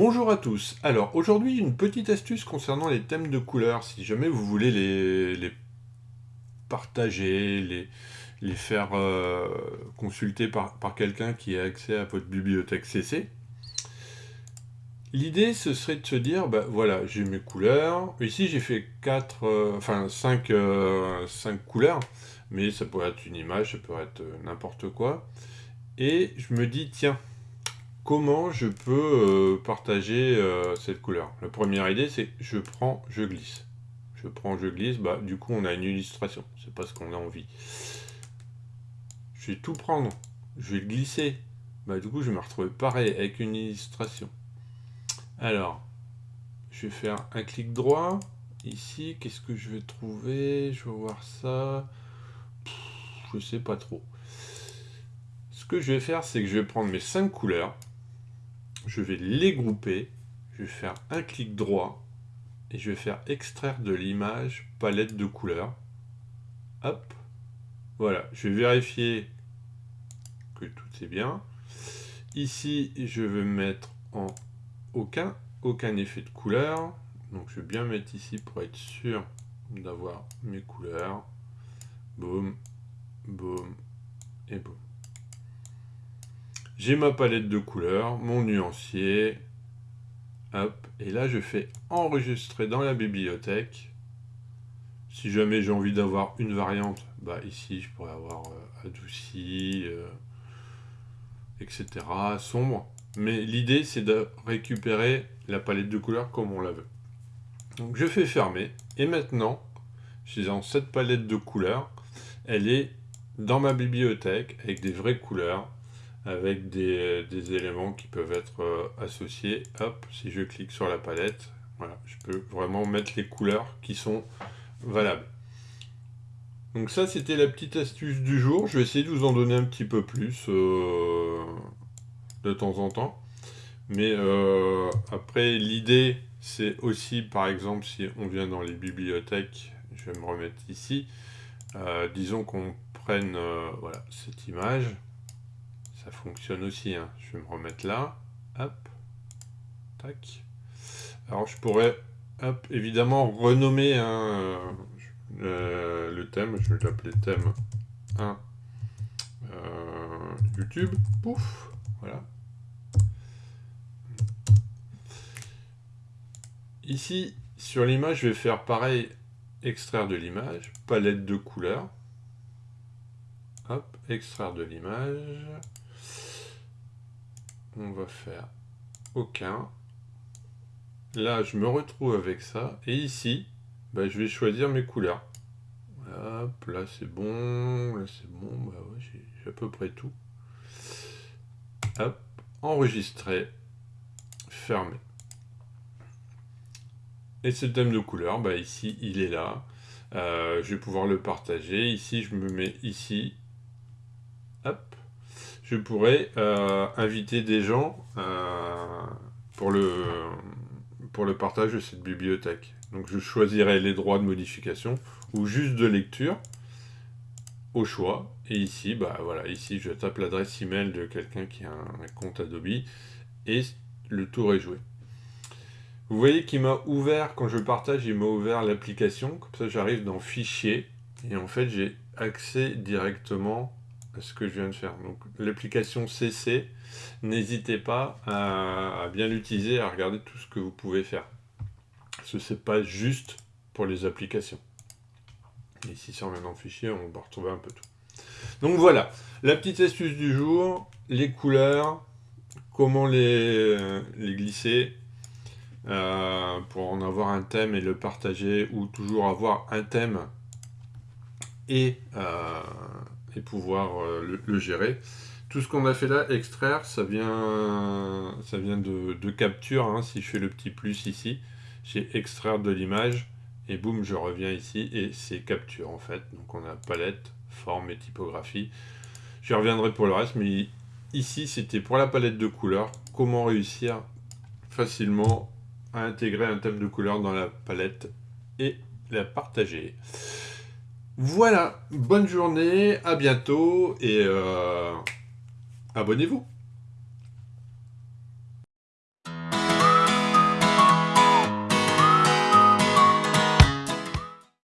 Bonjour à tous. Alors aujourd'hui une petite astuce concernant les thèmes de couleurs. Si jamais vous voulez les, partager, les, faire euh, consulter par, quelqu'un qui a accès à votre bibliothèque CC, l'idée ce serait de se dire, bah, voilà, j'ai mes couleurs. Ici j'ai fait 4, euh, enfin 5, 5 euh, couleurs, mais ça pourrait être une image, ça peut être n'importe quoi. Et je me dis, tiens, comment je peux euh, partager euh, cette couleur La première idée, c'est je prends, je glisse. Je prends, je glisse, bah, du coup, on a une illustration. C'est pas ce qu'on a envie. Je vais tout prendre. Je vais glisser. Bah, du coup, je vais me retrouver pareil avec une illustration. Alors, je vais faire un clic droit. Ici, qu'est-ce que je vais trouver? Je vais voir ça. je sais pas trop. Ce que je vais faire, c'est que je vais prendre mes cinq couleurs je vais les grouper, je vais faire un clic droit, et je vais faire extraire de l'image palette de couleurs. Hop, voilà, je vais vérifier que tout est bien. Ici, je vais mettre en aucun, aucun effet de couleur. Donc je vais bien mettre ici pour être sûr d'avoir mes couleurs. Boum, boum et boum. J'ai ma palette de couleurs, mon nuancier. Hop, et là je fais enregistrer dans la bibliothèque. Si jamais j'ai envie d'avoir une variante, bah ici je pourrais avoir euh, adouci, euh, etc. sombre. Mais l'idée c'est de récupérer la palette de couleurs comme on la veut. Donc je fais fermer. Et maintenant, j'ai dans cette palette de couleurs, elle est dans ma bibliothèque avec des vraies couleurs avec des, éléments qui peuvent être euh, associés. Hop, si je clique sur la palette, voilà, je peux vraiment mettre les couleurs qui sont valables. Donc ça, c'était la petite astuce du jour. Je vais essayer de vous en donner un petit peu plus euh, de temps en temps. Mais euh, après, l'idée, c'est aussi, par exemple, si on vient dans les bibliothèques, je vais me remettre ici, disons qu'on prenne voilà, cette image, ça fonctionne aussi. Hein. Je vais me remettre là. Hop. Tac. Alors je pourrais, hop, évidemment, renommer euh, le thème. Je vais l'appeler thème 1 euh, YouTube. Pouf. Voilà. Ici, sur l'image, je vais faire pareil, extraire de l'image, palette de couleurs. Hop, extraire de l'image on va faire aucun. Là, je me retrouve avec ça. Et ici, bah, je vais choisir mes couleurs. Hop, là c'est bon, là c'est bon, bah j'ai à peu près tout. Hop, enregistrer, fermer. Et ce thème de couleur, bah ici il est là. Euh, je vais pouvoir le partager. Ici je me mets ici. Hop je pourrais euh, inviter des gens euh, pour, le, pour le partage de cette bibliothèque. Donc je choisirai les droits de modification ou juste de lecture au choix. Et ici, bah voilà, ici je tape l'adresse email de quelqu'un qui a un, compte Adobe et le tour est joué. Vous voyez qu'il m'a ouvert, quand je partage, il m'a ouvert l'application. Comme ça, j'arrive dans Fichier. Et en fait, j'ai accès directement ce que je viens de faire. Donc l'application CC, n'hésitez pas à, bien l'utiliser, à regarder tout ce que vous pouvez faire. Ce n'est pas juste pour les applications. Ici, si on dans le fichier, on va retrouver un peu tout. Donc voilà, la petite astuce du jour, les couleurs, comment les, les glisser, euh, pour en avoir un thème et le partager, ou toujours avoir un thème et euh, pouvoir euh, le, gérer. Tout ce qu'on a fait là, extraire, ça vient, ça vient de, capture. Hein. Si je fais le petit plus ici, j'ai extraire de l'image et boum, je reviens ici et c'est capture en fait. Donc on a palette, forme et typographie. Je reviendrai pour le reste, mais ici c'était pour la palette de couleurs. Comment réussir facilement à intégrer un thème de couleur dans la palette et la partager. Voilà, bonne journée, à bientôt et euh, abonnez-vous.